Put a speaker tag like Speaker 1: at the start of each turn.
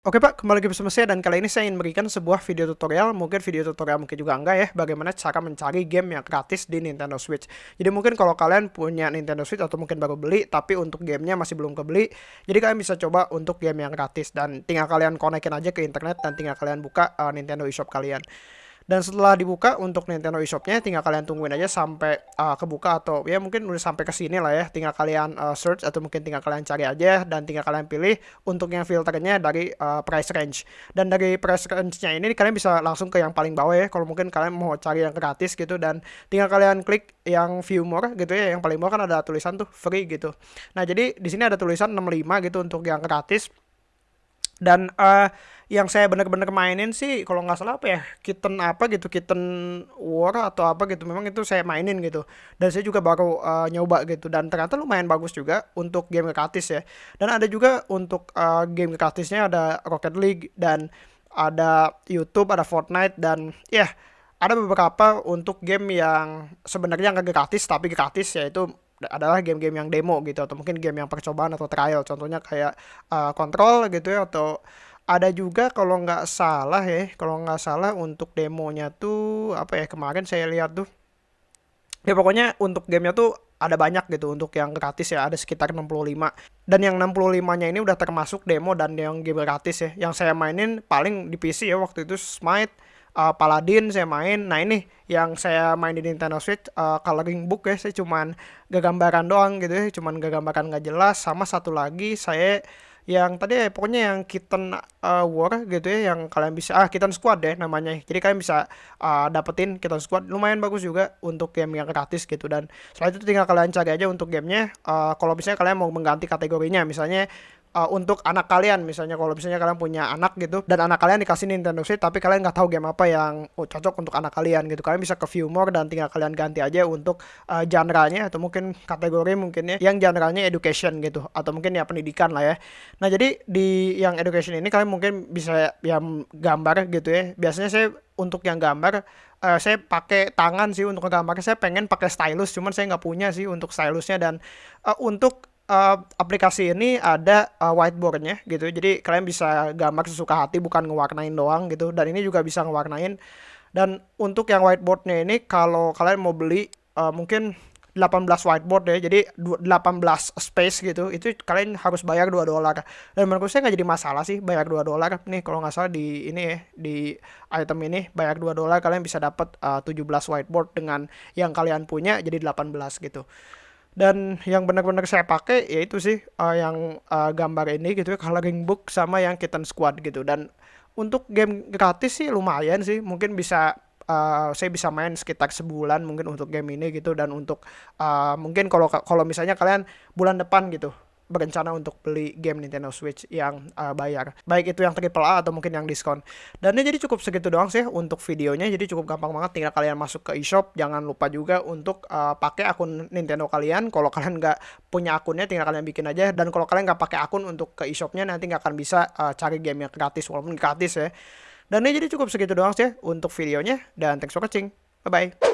Speaker 1: Oke Pak, kembali lagi bersama saya dan kali ini saya ingin memberikan sebuah video tutorial, mungkin video tutorial mungkin juga enggak ya, bagaimana cara mencari game yang gratis di Nintendo Switch. Jadi mungkin kalau kalian punya Nintendo Switch atau mungkin baru beli, tapi untuk gamenya masih belum kebeli, jadi kalian bisa coba untuk game yang gratis dan tinggal kalian konekin aja ke internet dan tinggal kalian buka uh, Nintendo eShop kalian. Dan setelah dibuka untuk Nintendo eShopnya tinggal kalian tungguin aja sampai uh, kebuka atau ya mungkin udah sampai ke sini lah ya. Tinggal kalian uh, search atau mungkin tinggal kalian cari aja dan tinggal kalian pilih untuk yang filternya dari uh, price range. Dan dari price range-nya ini kalian bisa langsung ke yang paling bawah ya. Kalau mungkin kalian mau cari yang gratis gitu dan tinggal kalian klik yang view more gitu ya. Yang paling bawah kan ada tulisan tuh free gitu. Nah, jadi di sini ada tulisan 65 gitu untuk yang gratis. Dan uh, yang saya benar-benar mainin sih kalau nggak salah apa ya kitten apa gitu kitten war atau apa gitu memang itu saya mainin gitu. Dan saya juga baru uh, nyoba gitu. Dan ternyata lumayan bagus juga untuk game gratis ya. Dan ada juga untuk uh, game gratisnya ada Rocket League dan ada YouTube ada Fortnite dan ya yeah, ada beberapa untuk game yang sebenarnya nggak gratis tapi gratis yaitu adalah game-game yang demo gitu atau mungkin game yang percobaan atau trial contohnya kayak uh, Control gitu ya atau ada juga kalau nggak salah ya, kalau nggak salah untuk demonya tuh apa ya kemarin saya lihat tuh. Ya pokoknya untuk gamenya tuh ada banyak gitu untuk yang gratis ya ada sekitar 65 dan yang 65 nya ini udah termasuk demo dan yang game gratis ya yang saya mainin paling di PC ya waktu itu Smite uh, Paladin saya main. Nah ini yang saya main di Nintendo Switch uh, coloring book ya saya cuman gambaran doang gitu ya cuman gambaran nggak jelas sama satu lagi saya yang tadi ya, pokoknya yang Kitten uh, War gitu ya yang kalian bisa ah Kitten Squad deh namanya. Jadi kalian bisa uh, dapetin Kitten Squad lumayan bagus juga untuk game yang gratis gitu. Dan setelah itu tinggal kalian cari aja untuk gamenya uh, kalau misalnya kalian mau mengganti kategorinya misalnya uh, untuk anak kalian. Misalnya kalau misalnya kalian punya anak gitu dan anak kalian dikasih Nintendo Switch tapi kalian nggak tahu game apa yang oh, cocok untuk anak kalian gitu. Kalian bisa ke view more dan tinggal kalian ganti aja untuk uh, genre-nya atau mungkin kategori mungkin ya yang genre-nya education gitu atau mungkin ya pendidikan lah ya. Nah jadi di yang education ini kalian mungkin bisa yang gambar gitu ya. Biasanya saya untuk yang gambar uh, saya pakai tangan sih untuk gambar saya pengen pakai stylus cuman saya nggak punya sih untuk stylusnya. Dan uh, untuk uh, aplikasi ini ada uh, whiteboardnya gitu. Jadi kalian bisa gambar sesuka hati bukan ngewarnain doang gitu. Dan ini juga bisa ngewarnain. Dan untuk yang whiteboardnya ini kalau kalian mau beli uh, mungkin 18 whiteboard ya jadi 18 space gitu itu kalian harus bayar 2 dolar. Dan menurut saya nggak jadi masalah sih bayar 2 dolar. Nih kalau nggak salah di ini ya di item ini bayar 2 dolar kalian bisa dapat uh, 17 whiteboard dengan yang kalian punya jadi 18 gitu dan yang benar-benar saya pakai yaitu sih uh, yang uh, gambar ini gitu ya coloring book sama yang kitten squad gitu. Dan untuk game gratis sih lumayan sih mungkin bisa uh, saya bisa main sekitar sebulan mungkin untuk game ini gitu. Dan untuk uh, mungkin kalau kalau misalnya kalian bulan depan gitu berencana untuk beli game Nintendo Switch yang uh, bayar. Baik itu yang triple A atau mungkin yang diskon. Dan ini jadi cukup segitu doang sih untuk videonya. Jadi cukup gampang banget tinggal kalian masuk ke eShop. Jangan lupa juga untuk uh, pakai akun Nintendo kalian. Kalau kalian nggak punya akunnya tinggal kalian bikin aja. Dan kalau kalian nggak pakai akun untuk ke eShopnya nanti nggak akan bisa uh, cari game yang gratis walaupun gratis ya. Dan ini jadi cukup segitu doang sih untuk videonya. Dan thanks for watching. Bye-bye.